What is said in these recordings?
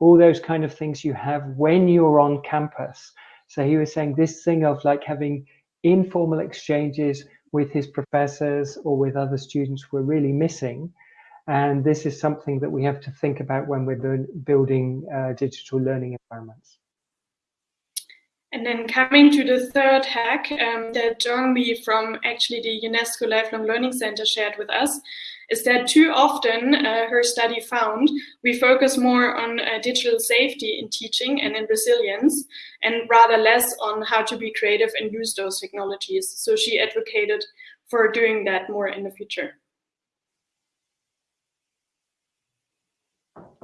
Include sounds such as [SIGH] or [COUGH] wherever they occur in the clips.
all those kind of things you have when you're on campus. So he was saying this thing of like having informal exchanges with his professors or with other students were really missing. And this is something that we have to think about when we're building uh, digital learning environments. And then coming to the third hack um, that Jongmi from actually the UNESCO Lifelong Learning Center shared with us is that too often, uh, her study found, we focus more on uh, digital safety in teaching and in resilience, and rather less on how to be creative and use those technologies. So she advocated for doing that more in the future.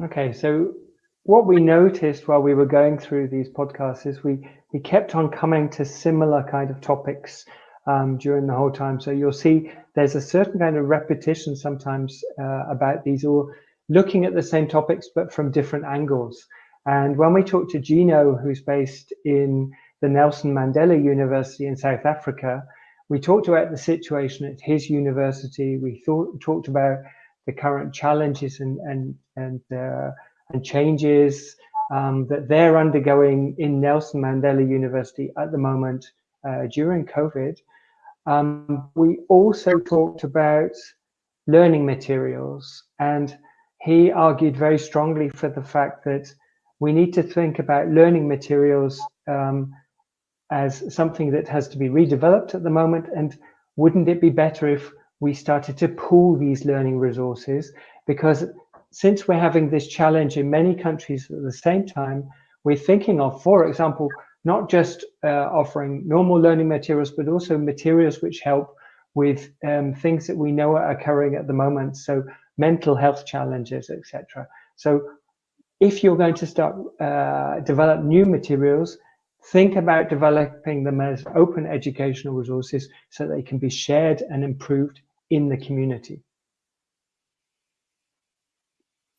Okay, so what we noticed while we were going through these podcasts is we we kept on coming to similar kind of topics um, during the whole time. So you'll see there's a certain kind of repetition sometimes uh, about these all looking at the same topics but from different angles. And when we talked to Gino, who's based in the Nelson Mandela University in South Africa, we talked about the situation at his university. We thought, talked about the current challenges and and and uh, and changes um, that they're undergoing in Nelson Mandela University at the moment uh, during COVID. Um, we also talked about learning materials and he argued very strongly for the fact that we need to think about learning materials um, as something that has to be redeveloped at the moment and wouldn't it be better if we started to pool these learning resources? Because since we're having this challenge in many countries at the same time, we're thinking of, for example, not just uh, offering normal learning materials, but also materials which help with um, things that we know are occurring at the moment. So mental health challenges, etc. So if you're going to start uh, develop new materials, think about developing them as open educational resources so they can be shared and improved in the community.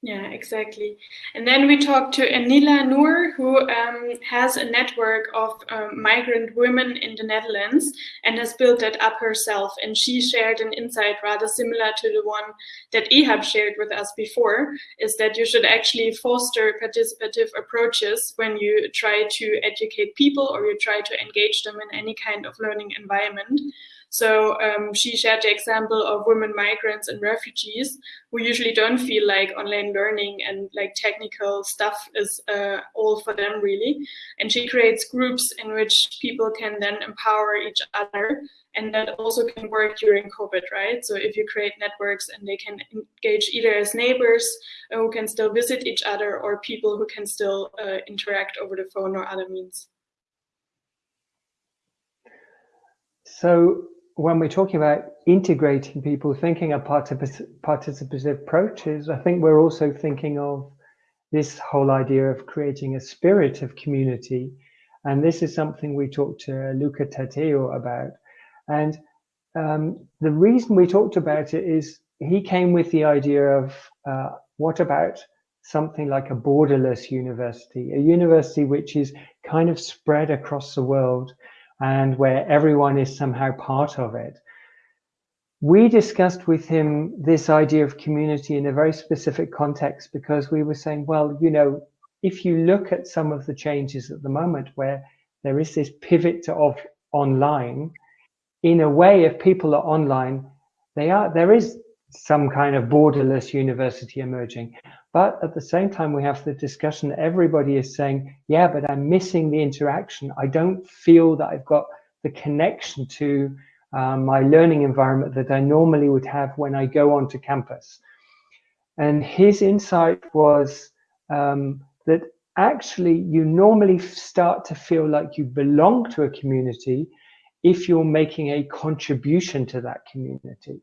Yeah, exactly. And then we talked to Anila Noor, who um, has a network of um, migrant women in the Netherlands and has built that up herself. And she shared an insight rather similar to the one that Ehab shared with us before, is that you should actually foster participative approaches when you try to educate people or you try to engage them in any kind of learning environment. So um, she shared the example of women migrants and refugees who usually don't feel like online learning and like technical stuff is uh, all for them really. And she creates groups in which people can then empower each other and that also can work during COVID, right? So if you create networks and they can engage either as neighbors who can still visit each other or people who can still uh, interact over the phone or other means. So when we're talking about integrating people, thinking of participative approaches, I think we're also thinking of this whole idea of creating a spirit of community. And this is something we talked to Luca Tateo about. And um, the reason we talked about it is he came with the idea of uh, what about something like a borderless university, a university which is kind of spread across the world and where everyone is somehow part of it. We discussed with him this idea of community in a very specific context because we were saying, well, you know, if you look at some of the changes at the moment where there is this pivot to off online, in a way, if people are online, they are there is some kind of borderless university emerging. But at the same time, we have the discussion, everybody is saying, yeah, but I'm missing the interaction. I don't feel that I've got the connection to um, my learning environment that I normally would have when I go onto campus. And his insight was um, that actually you normally start to feel like you belong to a community if you're making a contribution to that community.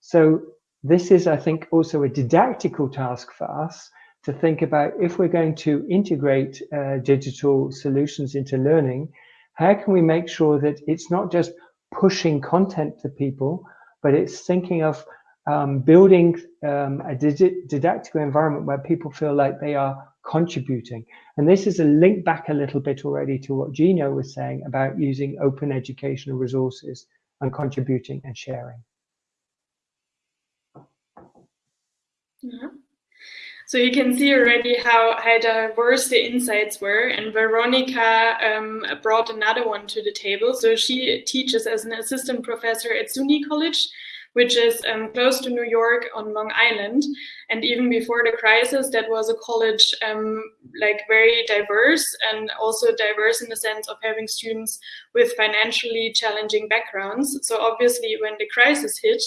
So this is, I think, also a didactical task for us to think about if we're going to integrate uh, digital solutions into learning, how can we make sure that it's not just pushing content to people, but it's thinking of um, building um, a didactical environment where people feel like they are contributing. And this is a link back a little bit already to what Gino was saying about using open educational resources and contributing and sharing. Yeah. So you can see already how, how diverse the insights were. And Veronica um, brought another one to the table. So she teaches as an assistant professor at SUNY College, which is um, close to New York on Long Island. And even before the crisis, that was a college um, like very diverse and also diverse in the sense of having students with financially challenging backgrounds. So obviously when the crisis hit,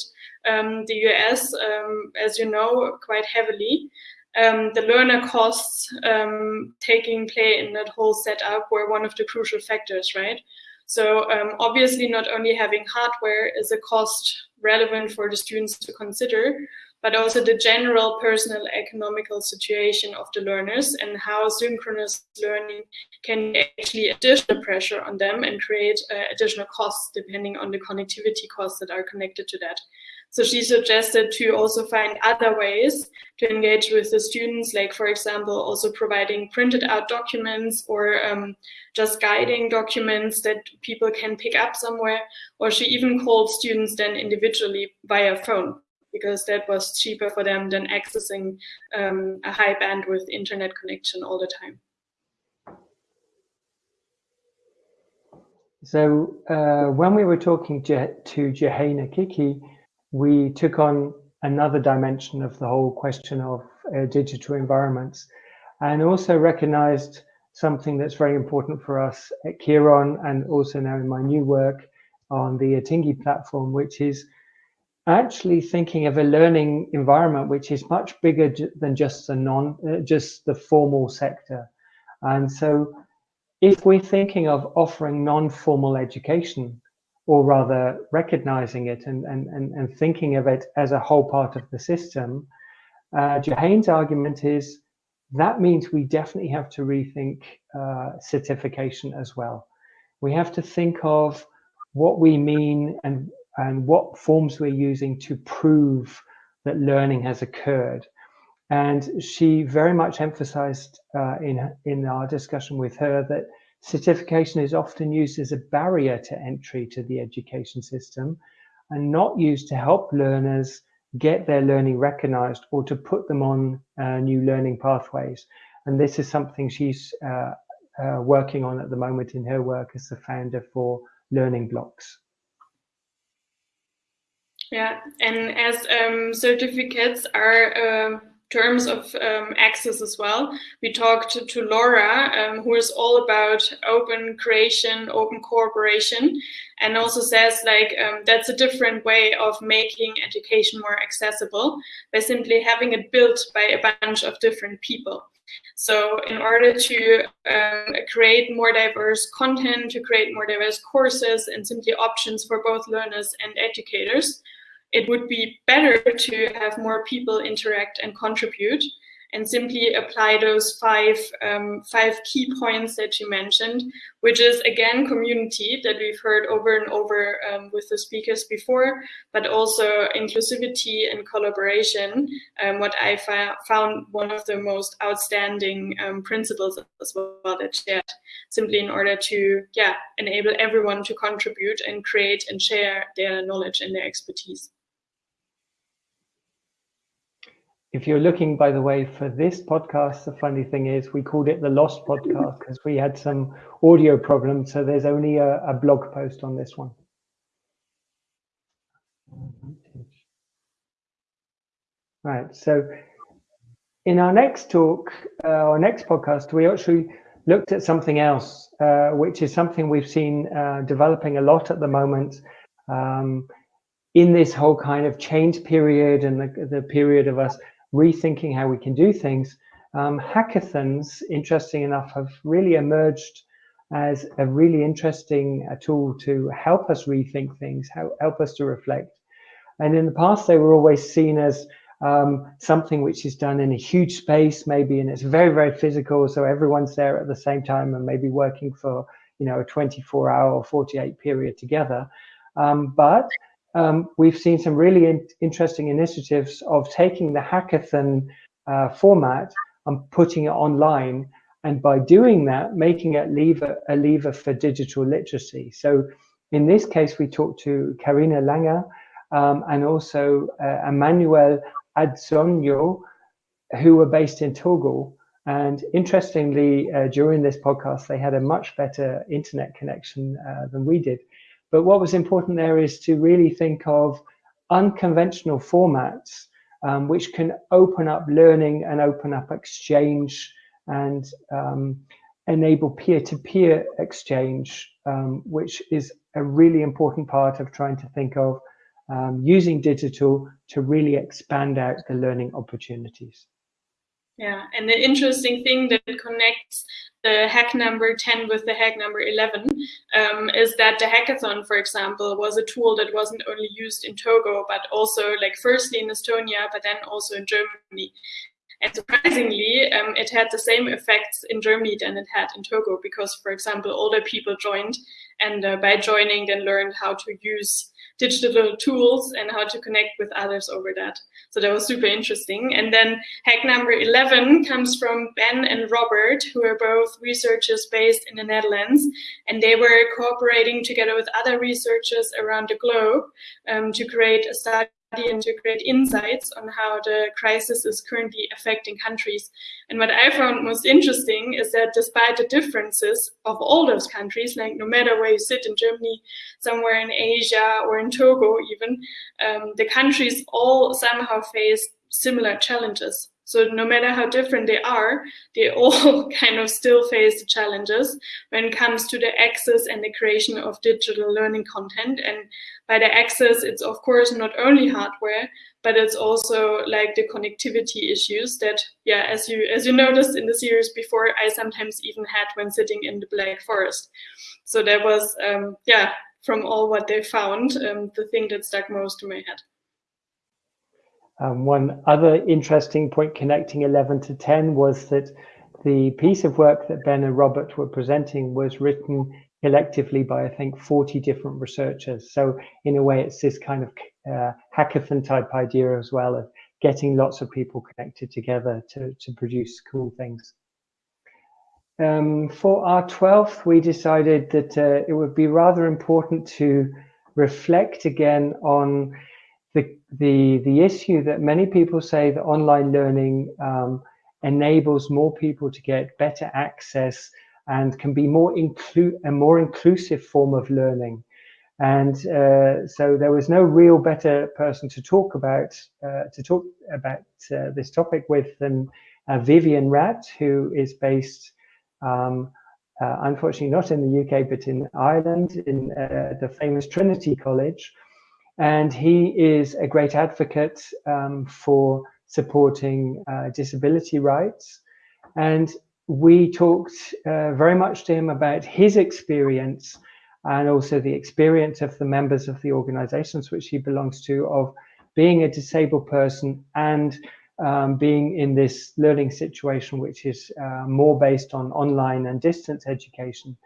um, the US, um, as you know, quite heavily, um, the learner costs um, taking play in that whole setup were one of the crucial factors, right? So um, obviously not only having hardware is a cost relevant for the students to consider, but also the general personal economical situation of the learners and how synchronous learning can actually additional pressure on them and create uh, additional costs depending on the connectivity costs that are connected to that. So she suggested to also find other ways to engage with the students, like for example, also providing printed out documents or um, just guiding documents that people can pick up somewhere. Or she even called students then individually via phone because that was cheaper for them than accessing um, a high bandwidth internet connection all the time. So uh, when we were talking to, to Johanna Kiki, we took on another dimension of the whole question of uh, digital environments and also recognized something that's very important for us at Kiron and also now in my new work on the Atingi platform, which is actually thinking of a learning environment which is much bigger than just the non, uh, just the formal sector. And so if we're thinking of offering non-formal education, or rather recognizing it and, and, and, and thinking of it as a whole part of the system, uh, Jahane's argument is that means we definitely have to rethink uh, certification as well. We have to think of what we mean and, and what forms we're using to prove that learning has occurred. And she very much emphasized uh, in, in our discussion with her that certification is often used as a barrier to entry to the education system and not used to help learners get their learning recognized or to put them on uh, new learning pathways. And this is something she's uh, uh, working on at the moment in her work as the founder for Learning Blocks. Yeah, and as um, certificates are um, terms of um, access as well. We talked to, to Laura, um, who is all about open creation, open cooperation, and also says like um, that's a different way of making education more accessible by simply having it built by a bunch of different people. So in order to um, create more diverse content, to create more diverse courses and simply options for both learners and educators, it would be better to have more people interact and contribute and simply apply those five um, five key points that you mentioned, which is again community that we've heard over and over um, with the speakers before, but also inclusivity and collaboration. Um, what I found one of the most outstanding um, principles as well that shared, simply in order to yeah enable everyone to contribute and create and share their knowledge and their expertise. If you're looking, by the way, for this podcast, the funny thing is we called it the Lost Podcast [LAUGHS] because we had some audio problems. So there's only a, a blog post on this one. Right. So in our next talk, uh, our next podcast, we actually looked at something else, uh, which is something we've seen uh, developing a lot at the moment um, in this whole kind of change period and the, the period of us rethinking how we can do things, um, hackathons, interesting enough, have really emerged as a really interesting uh, tool to help us rethink things, help, help us to reflect. And in the past, they were always seen as um, something which is done in a huge space, maybe, and it's very, very physical. So everyone's there at the same time and maybe working for, you know, a 24 hour or 48 period together. Um, but um, we've seen some really in interesting initiatives of taking the hackathon uh, format and putting it online. And by doing that, making it lever, a lever for digital literacy. So in this case, we talked to Karina Langer um, and also uh, Emmanuel Adzonyo, who were based in Togo. And interestingly, uh, during this podcast, they had a much better internet connection uh, than we did. But what was important there is to really think of unconventional formats um, which can open up learning and open up exchange and um, enable peer-to-peer -peer exchange, um, which is a really important part of trying to think of um, using digital to really expand out the learning opportunities. Yeah, and the interesting thing that connects the hack number 10 with the hack number 11 um, is that the hackathon, for example, was a tool that wasn't only used in Togo, but also like firstly in Estonia, but then also in Germany. And surprisingly, um, it had the same effects in Germany than it had in Togo because, for example, older people joined and uh, by joining then learned how to use digital tools and how to connect with others over that. So that was super interesting. And then hack number 11 comes from Ben and Robert, who are both researchers based in the Netherlands. And they were cooperating together with other researchers around the globe um, to create a study and to create insights on how the crisis is currently affecting countries. And what I found most interesting is that despite the differences of all those countries, like no matter where you sit in Germany, somewhere in Asia or in Togo even, um, the countries all somehow face similar challenges. So no matter how different they are, they [LAUGHS] all kind of still face the challenges when it comes to the access and the creation of digital learning content. And by the access, it's of course not only hardware, but it's also like the connectivity issues that, yeah, as you as you noticed in the series before, I sometimes even had when sitting in the Black Forest. So that was, um, yeah, from all what they found, um, the thing that stuck most to my head. Um, one other interesting point connecting 11 to 10 was that the piece of work that Ben and Robert were presenting was written collectively by, I think, 40 different researchers. So in a way, it's this kind of uh, hackathon type idea as well of getting lots of people connected together to, to produce cool things. Um, for our 12th, we decided that uh, it would be rather important to reflect again on the, the, the issue that many people say that online learning um, enables more people to get better access and can be more inclu a more inclusive form of learning. And uh, so there was no real better person to talk about uh, to talk about uh, this topic with than uh, Vivian Rath, who is based, um, uh, unfortunately not in the UK but in Ireland, in uh, the famous Trinity College, and he is a great advocate um, for supporting uh, disability rights. And we talked uh, very much to him about his experience and also the experience of the members of the organizations which he belongs to of being a disabled person and um, being in this learning situation which is uh, more based on online and distance education.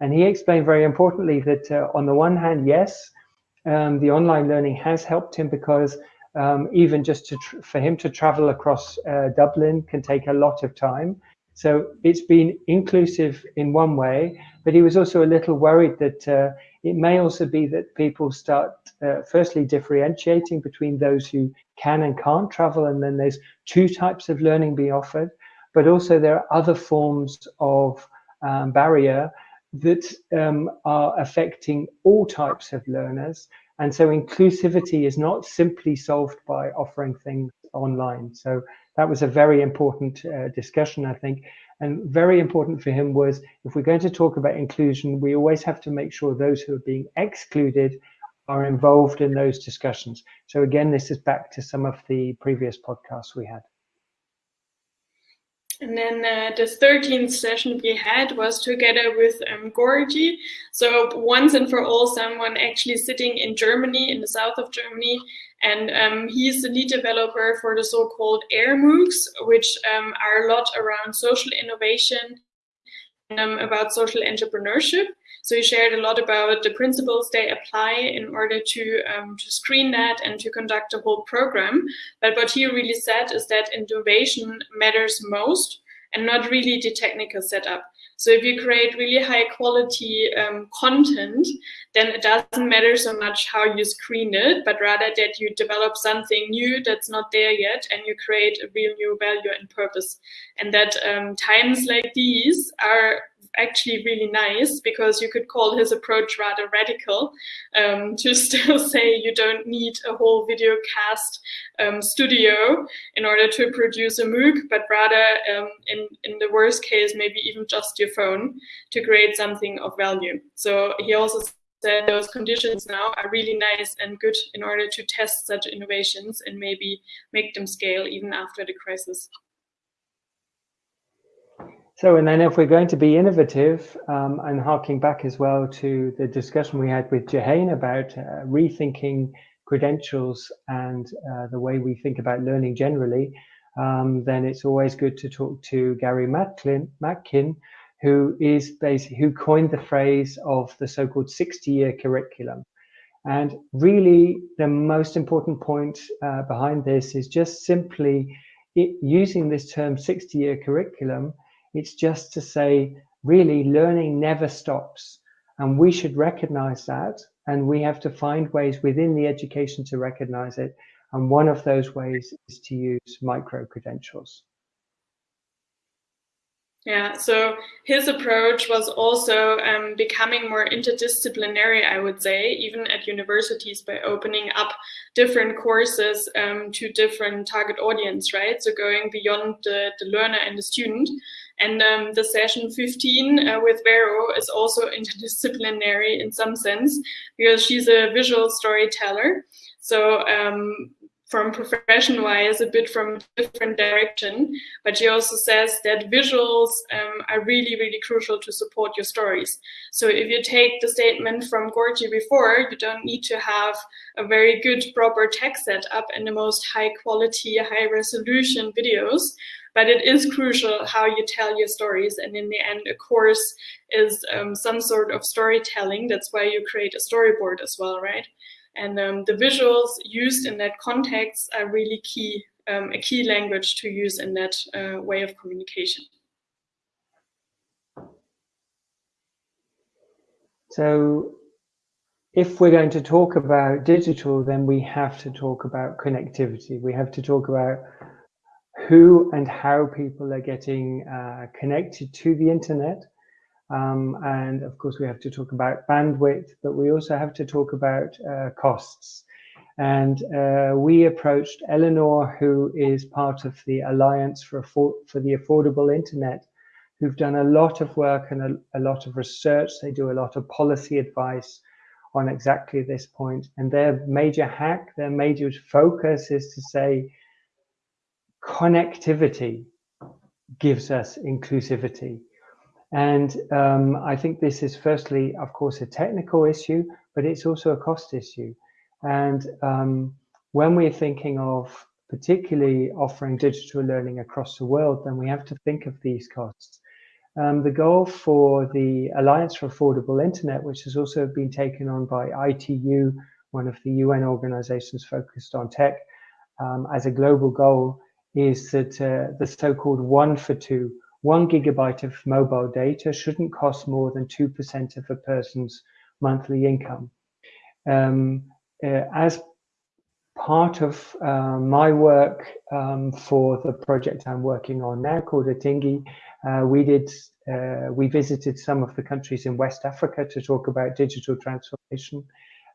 And he explained very importantly that uh, on the one hand, yes, um, the online learning has helped him because um, even just to for him to travel across uh, Dublin can take a lot of time. So it's been inclusive in one way, but he was also a little worried that uh, it may also be that people start uh, firstly differentiating between those who can and can't travel, and then there's two types of learning being offered, but also there are other forms of um, barrier that um, are affecting all types of learners. And so inclusivity is not simply solved by offering things online. So that was a very important uh, discussion, I think. And very important for him was if we're going to talk about inclusion, we always have to make sure those who are being excluded are involved in those discussions. So again, this is back to some of the previous podcasts we had. And then uh, the 13th session we had was together with um, Gorgi. So once and for all, someone actually sitting in Germany, in the south of Germany, and um, he's the lead developer for the so-called AIR MOOCs, which um, are a lot around social innovation about social entrepreneurship. So he shared a lot about the principles they apply in order to, um, to screen that and to conduct the whole program. But what he really said is that innovation matters most and not really the technical setup. So if you create really high quality um, content, then it doesn't matter so much how you screen it, but rather that you develop something new that's not there yet and you create a real new value and purpose. And that um, times like these are actually really nice because you could call his approach rather radical um, to [LAUGHS] still say you don't need a whole video cast um, studio in order to produce a MOOC, but rather um, in, in the worst case, maybe even just your phone to create something of value. So he also said those conditions now are really nice and good in order to test such innovations and maybe make them scale even after the crisis. So, and then if we're going to be innovative um, and harking back as well to the discussion we had with Jehane about uh, rethinking credentials and uh, the way we think about learning generally, um, then it's always good to talk to Gary Matkin, Matkin who is basically who coined the phrase of the so-called 60-year curriculum. And really, the most important point uh, behind this is just simply it, using this term 60-year curriculum it's just to say, really, learning never stops. And we should recognize that. And we have to find ways within the education to recognize it. And one of those ways is to use micro credentials. Yeah, so his approach was also um, becoming more interdisciplinary, I would say, even at universities by opening up different courses um, to different target audience, right? So going beyond the, the learner and the student. And um, the session 15 uh, with Vero is also interdisciplinary in some sense because she's a visual storyteller. So um, from profession wise a bit from different direction but she also says that visuals um, are really really crucial to support your stories so if you take the statement from Gorgi before you don't need to have a very good proper tech setup and the most high quality high resolution videos but it is crucial how you tell your stories and in the end a course is um, some sort of storytelling that's why you create a storyboard as well right and um, the visuals used in that context are really key, um, a key language to use in that uh, way of communication. So if we're going to talk about digital, then we have to talk about connectivity. We have to talk about who and how people are getting uh, connected to the internet um, and of course, we have to talk about bandwidth, but we also have to talk about uh, costs. And uh, we approached Eleanor, who is part of the Alliance for, for the Affordable Internet, who've done a lot of work and a, a lot of research. They do a lot of policy advice on exactly this point. And their major hack, their major focus is to say connectivity gives us inclusivity. And um, I think this is firstly, of course, a technical issue, but it's also a cost issue. And um, when we're thinking of particularly offering digital learning across the world, then we have to think of these costs. Um, the goal for the Alliance for Affordable Internet, which has also been taken on by ITU, one of the UN organizations focused on tech, um, as a global goal, is that uh, the so-called one for two one gigabyte of mobile data shouldn't cost more than 2% of a person's monthly income. Um, uh, as part of uh, my work um, for the project I'm working on now called Atingi, uh, we did uh, we visited some of the countries in West Africa to talk about digital transformation.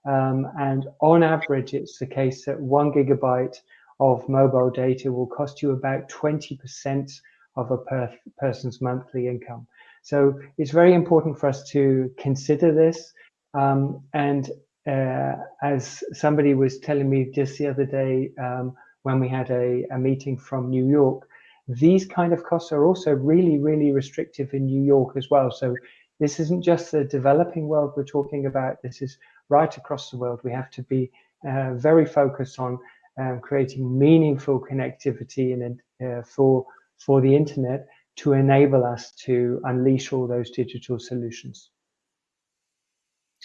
Um, and on average, it's the case that one gigabyte of mobile data will cost you about 20% of a per person's monthly income. So it's very important for us to consider this. Um, and uh, as somebody was telling me just the other day um, when we had a, a, meeting from New York, these kind of costs are also really, really restrictive in New York as well. So this isn't just the developing world we're talking about. This is right across the world. We have to be uh, very focused on um, creating meaningful connectivity and uh, for for the internet to enable us to unleash all those digital solutions.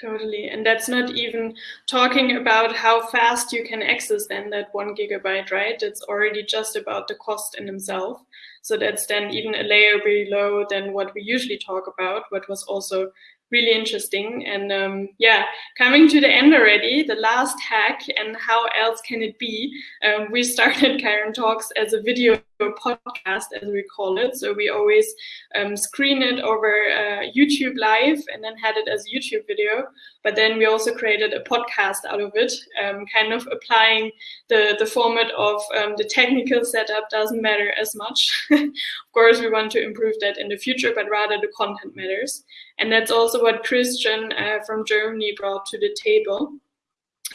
Totally. And that's not even talking about how fast you can access then that one gigabyte, right? It's already just about the cost in themselves. So that's then even a layer below than what we usually talk about, what was also really interesting. And um, yeah, coming to the end already, the last hack and how else can it be? Um, we started [LAUGHS] Kiron Talks as a video podcast, as we call it. So we always um, screen it over uh, YouTube live and then had it as a YouTube video. But then we also created a podcast out of it, um, kind of applying the, the format of um, the technical setup doesn't matter as much. [LAUGHS] of course, we want to improve that in the future, but rather the content matters. And that's also what Christian uh, from Germany brought to the table.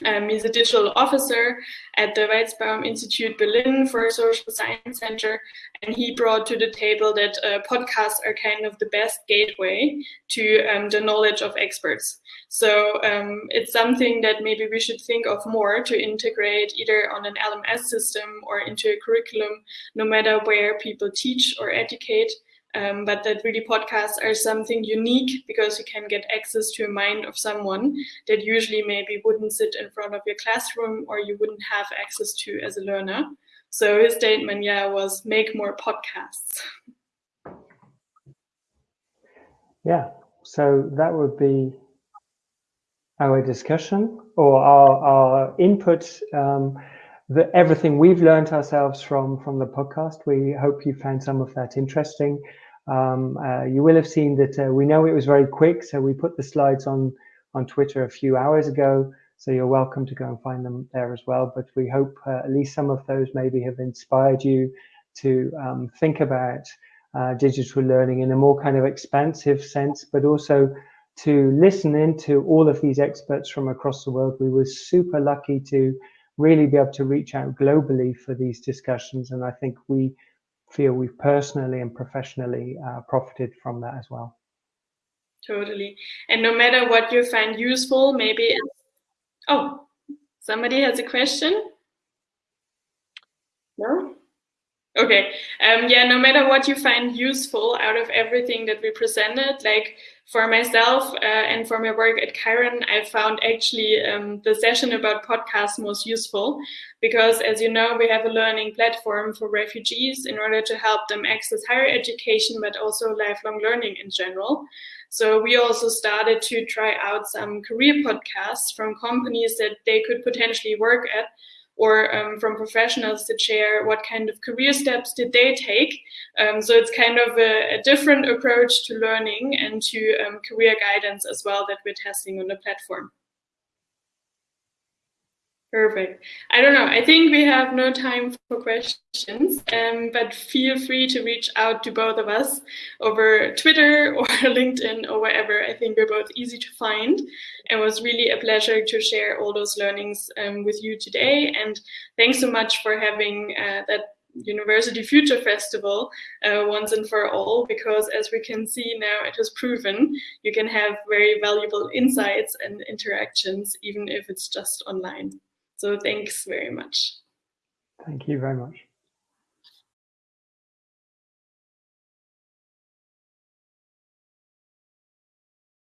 Um, he's a digital officer at the Weizenbaum Institute Berlin for Social Science Center, and he brought to the table that uh, podcasts are kind of the best gateway to um, the knowledge of experts. So um, it's something that maybe we should think of more to integrate either on an LMS system or into a curriculum, no matter where people teach or educate. Um, but that really podcasts are something unique because you can get access to a mind of someone that usually maybe wouldn't sit in front of your classroom or you wouldn't have access to as a learner. So his statement, yeah, was make more podcasts. Yeah, so that would be our discussion or our, our input. Um, the, everything we've learned ourselves from from the podcast. We hope you found some of that interesting. Um, uh, you will have seen that uh, we know it was very quick, so we put the slides on on Twitter a few hours ago. So you're welcome to go and find them there as well. But we hope uh, at least some of those maybe have inspired you to um, think about uh, digital learning in a more kind of expansive sense, but also to listen in to all of these experts from across the world. We were super lucky to really be able to reach out globally for these discussions. And I think we feel we've personally and professionally uh, profited from that as well. Totally. And no matter what you find useful, maybe, oh, somebody has a question? No? Okay. Um, yeah, no matter what you find useful out of everything that we presented, like for myself uh, and for my work at Kiron, I found actually um, the session about podcasts most useful because, as you know, we have a learning platform for refugees in order to help them access higher education, but also lifelong learning in general. So we also started to try out some career podcasts from companies that they could potentially work at or um, from professionals to share what kind of career steps did they take. Um, so it's kind of a, a, different approach to learning and to um, career guidance as well that we're testing on the platform. Perfect. I don't know. I think we have no time for questions, um, but feel free to reach out to both of us over Twitter [LAUGHS] or LinkedIn or wherever. I think we're both easy to find. And it was really a pleasure to share all those learnings um, with you today. And thanks so much for having uh, that University Future Festival uh, once and for all, because as we can see now, it has proven you can have very valuable insights and interactions, even if it's just online. So thanks very much. Thank you very much.